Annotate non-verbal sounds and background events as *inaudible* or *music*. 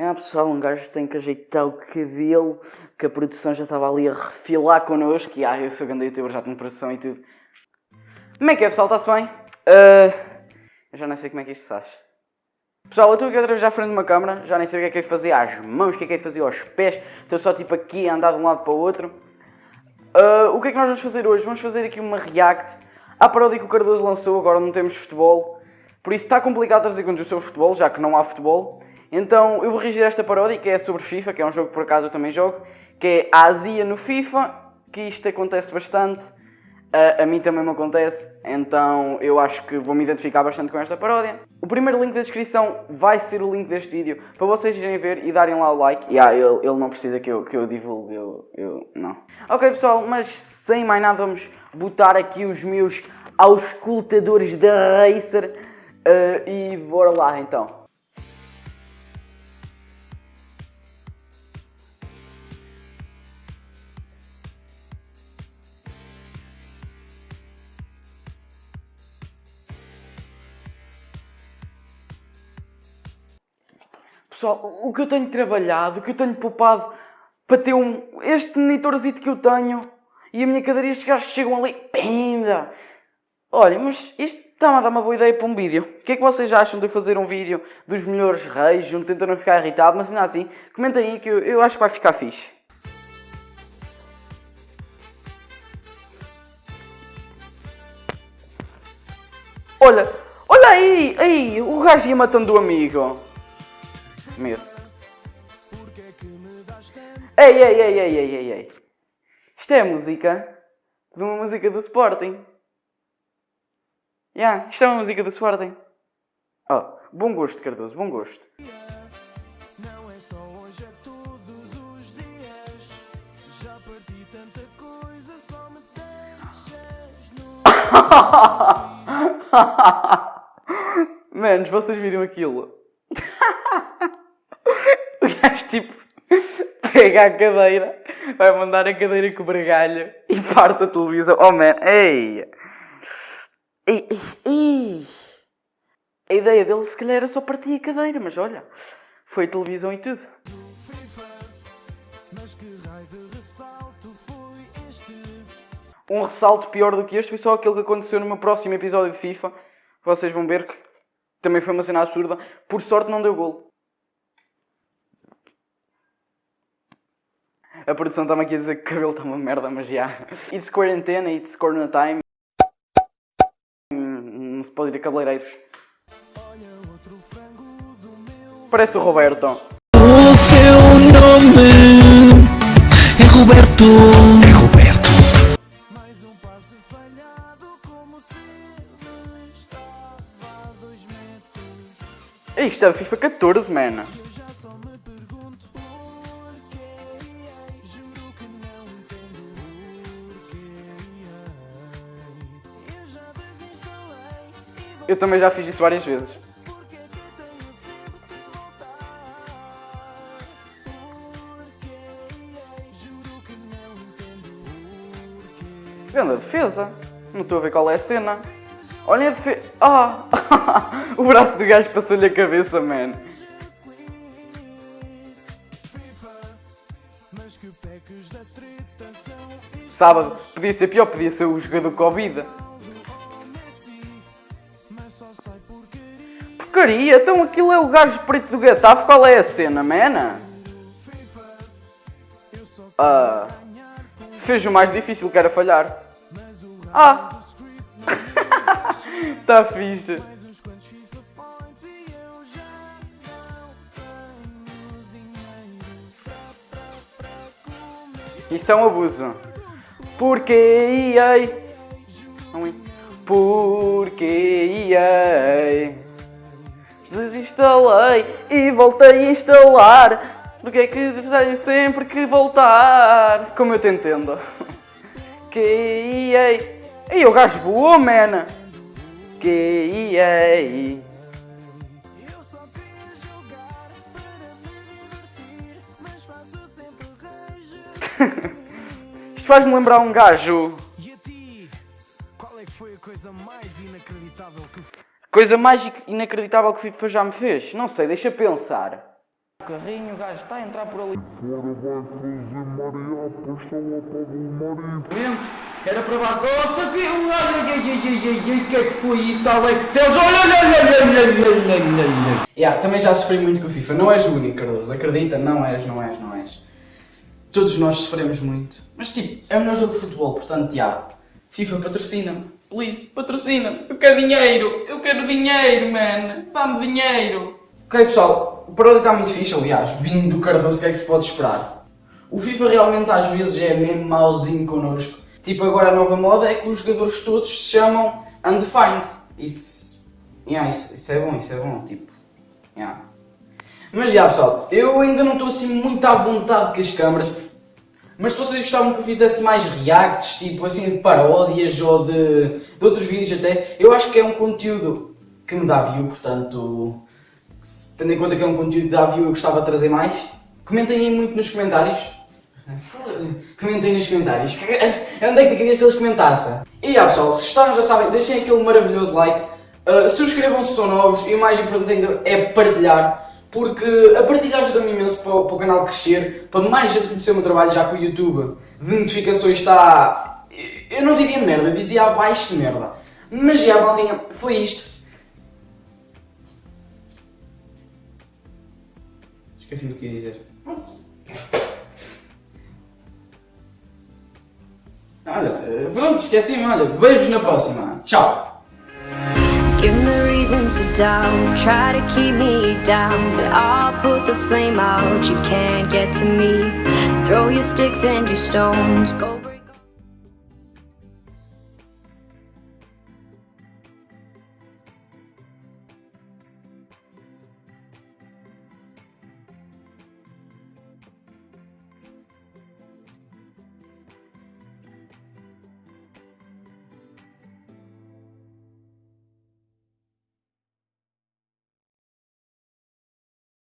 É pessoal, um gajo tem que ajeitar o cabelo, que a produção já estava ali a refilar connosco. E ah, eu sou grande youtuber, já tenho produção e tudo. Como é que é pessoal, está-se bem? Uh, eu já nem sei como é que isto se faz. Pessoal, eu estou aqui outra vez à frente de uma câmera, já nem sei o que é que é de fazer às mãos, o que é que é de fazer aos pés. Estou só tipo aqui a andar de um lado para o outro. Uh, o que é que nós vamos fazer hoje? Vamos fazer aqui uma react à paródia que o Cardoso lançou, agora não temos futebol. Por isso está complicado trazer conteúdo sobre futebol, já que não há futebol. Então eu vou reagir a esta paródia, que é sobre FIFA, que é um jogo que por acaso eu também jogo, que é a Azia no FIFA, que isto acontece bastante. A, a, mim também me acontece, então eu acho que vou me identificar bastante com esta paródia. O primeiro link da descrição vai ser o link deste vídeo, para vocês irem ver e darem lá o like. E ah, ele, ele não precisa que eu, que eu divulgue, eu, eu não. Ok pessoal, mas sem mais nada vamos botar aqui os meus auscultadores da Racer uh, e bora lá então. Pessoal, o que eu tenho trabalhado, o que eu tenho poupado para ter um, este monitorzito que eu tenho e a minha cadeira, estes gajos chegam ali, pinda! Olha, mas isto está-me a dar uma boa ideia para um vídeo. O que é que vocês acham de eu fazer um vídeo dos melhores reis, um tentando não ficar irritado, mas ainda assim, comentem aí que eu, eu acho que vai ficar fixe. Olha, olha aí, aí, o gajo ia matando o amigo. Ei, ei, ei, ei, ei, ei, ei. Isto é a música de uma música do Sporting. Yeah, isto é uma música do Sporting. Oh, bom gosto, Cardoso, bom gosto. Não é só hoje, é todos os dias. Já parti tanta coisa, só me deixas no... *laughs* Manos, vocês viram aquilo? *laughs* gajo tipo pega a cadeira, vai mandar a cadeira com o bregalho e parte a televisão. Oh man, ei! Ei, ei, ei! A ideia dele se calhar era só partir a cadeira, mas olha, foi televisão e tudo. Um ressalto pior do que este foi só aquele que aconteceu no meu próximo episódio de FIFA. Vocês vão ver que também foi uma cena absurda. Por sorte não deu gol. A produção está-me aqui a dizer que o cabelo está uma merda, mas já. It's quarantena, it's corona time. Não se pode ir a cabeleireiros. Parece o Roberto. O seu nome é Roberto. É Roberto. Mais um passe falhado como se estava a dois metros. Isto é FIFA 14, man. Eu também já fiz isso várias vezes. Vendo a defesa. Não estou a ver qual é a cena. Olha a defesa. Ah! *laughs* o braço do gajo passou-lhe a cabeça, man. Sábado. Podia ser pior, podia ser o jogador Covid. Porcaria, então aquilo é o gajo preto do Getafe, qual é a cena, mena? Ah, fez o mais difícil que era falhar. Ah! *laughs* tá fixe. Isso é um abuso. Porque EA. Porque EA. Desinstalei e voltei a instalar. Porque é que tenho sempre que voltar? Como eu te entendo. *laughs* Que ei. O gajo boa, man. Que ei. *laughs* Isto faz-me lembrar um gajo. Coisa mágica e inacreditável que o FIFA já me fez. Não sei, deixa pensar. O carrinho, o gajo está a entrar por ali. Fora vai fazer Maria, puxa lá para o marido. Era para base da hosta que. Ai, ai, ai, ai, ai, que é que foi isso, Alex Teles? Olha, olha, olha, olha, olha, olha. Yeah, também já sofri muito com o FIFA. Não és o único, Cardoso. Acredita, não és, não és, não és. Todos nós sofremos muito. Mas tipo, é o melhor jogo de futebol, portanto, já. Yeah. FIFA patrocina-me. Please, patrocina-me. Eu quero dinheiro. Eu quero dinheiro, man. Dá-me dinheiro. Ok, pessoal. O paródia está muito fixe, aliás. Vindo do Cardoso, o que é que se pode esperar? O FIFA realmente às vezes é mesmo mauzinho connosco. Tipo, agora a nova moda é que os jogadores todos se chamam Undefined. Isso, yeah, isso, isso é bom, isso é bom, tipo, yeah. Mas já pessoal, eu ainda não estou assim muito à vontade com as câmaras. Mas se vocês gostavam que eu fizesse mais reacts, tipo assim de paródias ou de, de outros vídeos até, eu acho que é um conteúdo que me dá view, portanto, tendo em conta que é um conteúdo que dá view, eu gostava de trazer mais. Comentem aí muito nos comentários. *laughs* Comentem nos comentários. *laughs* Onde é que querias que eles comentassem? E já pessoal, se gostaram já sabem, deixem aquele maravilhoso like. Uh, Subscrevam-se se são novos e o mais importante é partilhar. Porque a partilhar ajuda-me imenso para, o- para o canal crescer, para mais gente conhecer o meu trabalho, já que o YouTube de notificações está. Eu não diria merda, eu dizia abaixo de merda. Mas já, maltinha, foi isto. Esqueci do que ia dizer. Olha, pronto, esqueci-me, olha, vejo-vos na próxima. Tchau! Reasons to doubt, try to keep me down. But I'll put the flame out, you can't get to me. Throw your sticks and your stones, go.